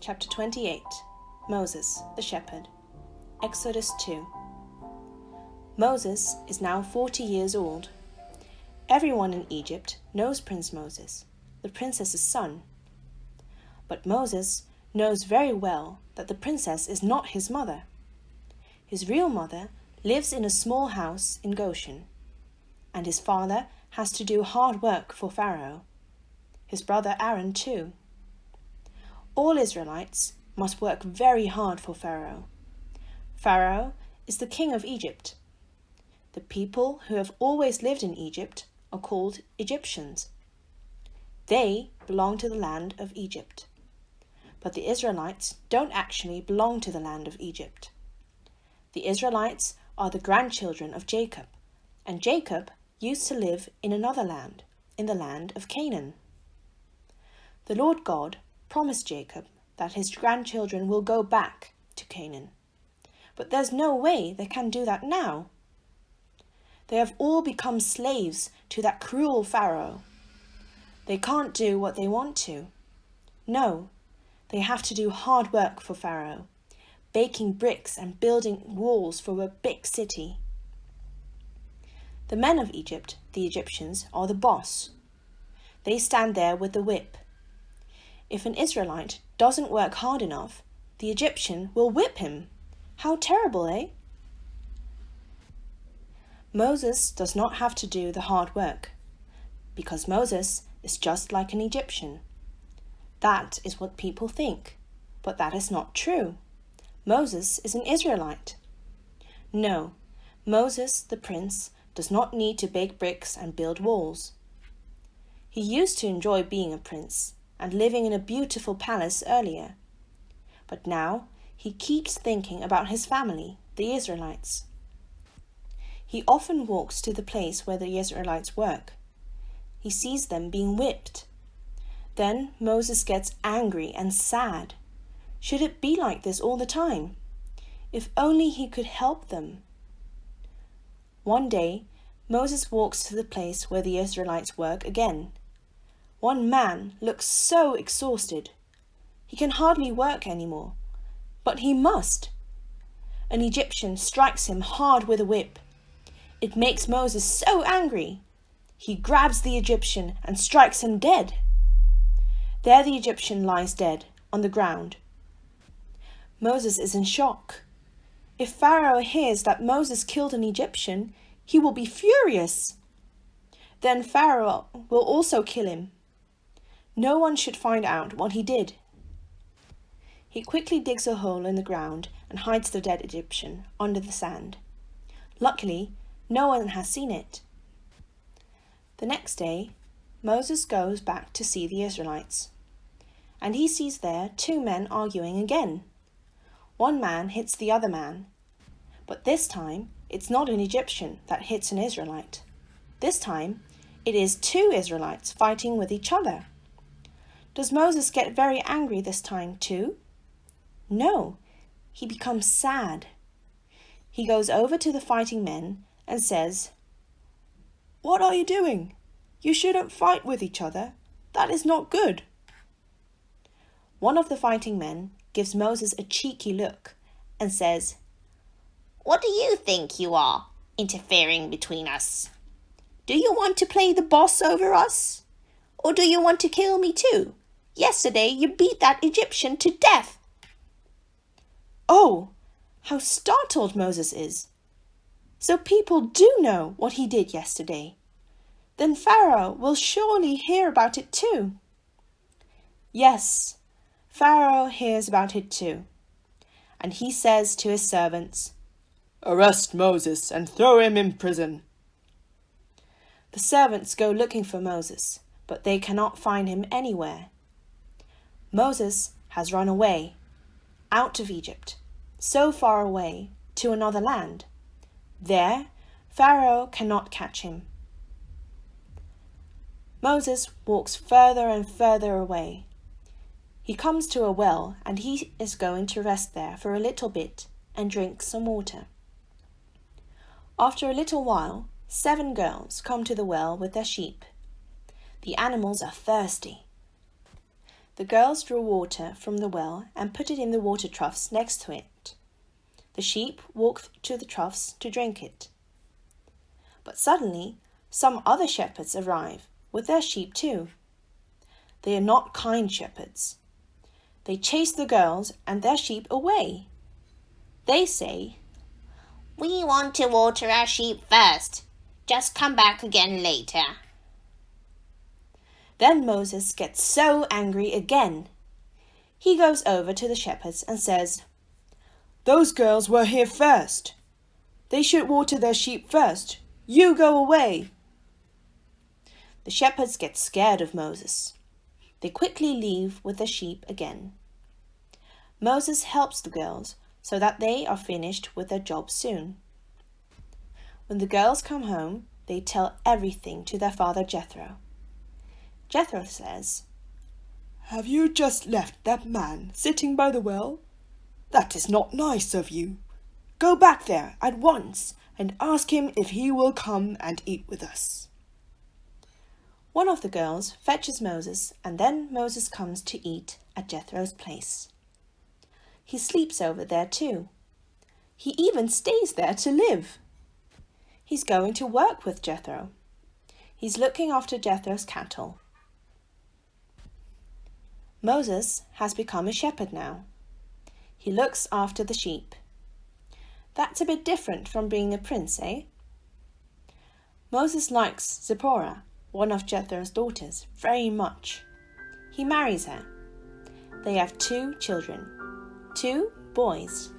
Chapter 28 Moses, the Shepherd. Exodus 2. Moses is now 40 years old. Everyone in Egypt knows Prince Moses, the princess's son. But Moses knows very well that the princess is not his mother. His real mother lives in a small house in Goshen, and his father has to do hard work for Pharaoh. His brother Aaron, too. All Israelites must work very hard for Pharaoh. Pharaoh is the king of Egypt. The people who have always lived in Egypt are called Egyptians. They belong to the land of Egypt. But the Israelites don't actually belong to the land of Egypt. The Israelites are the grandchildren of Jacob, and Jacob used to live in another land, in the land of Canaan. The Lord God promised Jacob that his grandchildren will go back to Canaan. But there's no way they can do that now. They have all become slaves to that cruel Pharaoh. They can't do what they want to. No, they have to do hard work for Pharaoh, baking bricks and building walls for a big city. The men of Egypt, the Egyptians, are the boss. They stand there with the whip if an Israelite doesn't work hard enough, the Egyptian will whip him. How terrible, eh? Moses does not have to do the hard work, because Moses is just like an Egyptian. That is what people think, but that is not true. Moses is an Israelite. No, Moses, the prince, does not need to bake bricks and build walls. He used to enjoy being a prince, and living in a beautiful palace earlier. But now he keeps thinking about his family, the Israelites. He often walks to the place where the Israelites work. He sees them being whipped. Then Moses gets angry and sad. Should it be like this all the time? If only he could help them. One day, Moses walks to the place where the Israelites work again one man looks so exhausted. He can hardly work any more. But he must. An Egyptian strikes him hard with a whip. It makes Moses so angry. He grabs the Egyptian and strikes him dead. There the Egyptian lies dead on the ground. Moses is in shock. If Pharaoh hears that Moses killed an Egyptian, he will be furious. Then Pharaoh will also kill him. No one should find out what he did. He quickly digs a hole in the ground and hides the dead Egyptian under the sand. Luckily, no one has seen it. The next day, Moses goes back to see the Israelites. And he sees there two men arguing again. One man hits the other man, but this time it's not an Egyptian that hits an Israelite. This time it is two Israelites fighting with each other. Does Moses get very angry this time too? No, he becomes sad. He goes over to the fighting men and says, What are you doing? You shouldn't fight with each other. That is not good. One of the fighting men gives Moses a cheeky look and says, What do you think you are, interfering between us? Do you want to play the boss over us? Or do you want to kill me too? Yesterday you beat that Egyptian to death. Oh, how startled Moses is. So people do know what he did yesterday. Then Pharaoh will surely hear about it too. Yes, Pharaoh hears about it too. And he says to his servants, Arrest Moses and throw him in prison. The servants go looking for Moses, but they cannot find him anywhere. Moses has run away, out of Egypt, so far away to another land. There, Pharaoh cannot catch him. Moses walks further and further away. He comes to a well and he is going to rest there for a little bit and drink some water. After a little while, seven girls come to the well with their sheep. The animals are thirsty The girls draw water from the well and put it in the water troughs next to it. The sheep walk to the troughs to drink it. But suddenly, some other shepherds arrive with their sheep too. They are not kind shepherds. They chase the girls and their sheep away. They say, We want to water our sheep first. Just come back again later. Then Moses gets so angry again. He goes over to the shepherds and says, Those girls were here first. They should water their sheep first. You go away. The shepherds get scared of Moses. They quickly leave with the sheep again. Moses helps the girls so that they are finished with their job soon. When the girls come home, they tell everything to their father Jethro. Jethro says, Have you just left that man sitting by the well? That is not nice of you. Go back there at once and ask him if he will come and eat with us. One of the girls fetches Moses, and then Moses comes to eat at Jethro's place. He sleeps over there too. He even stays there to live. He's going to work with Jethro. He's looking after Jethro's cattle. Moses has become a shepherd now. He looks after the sheep. That's a bit different from being a prince, eh? Moses likes Zipporah, one of Jethro's daughters, very much. He marries her. They have two children, two boys.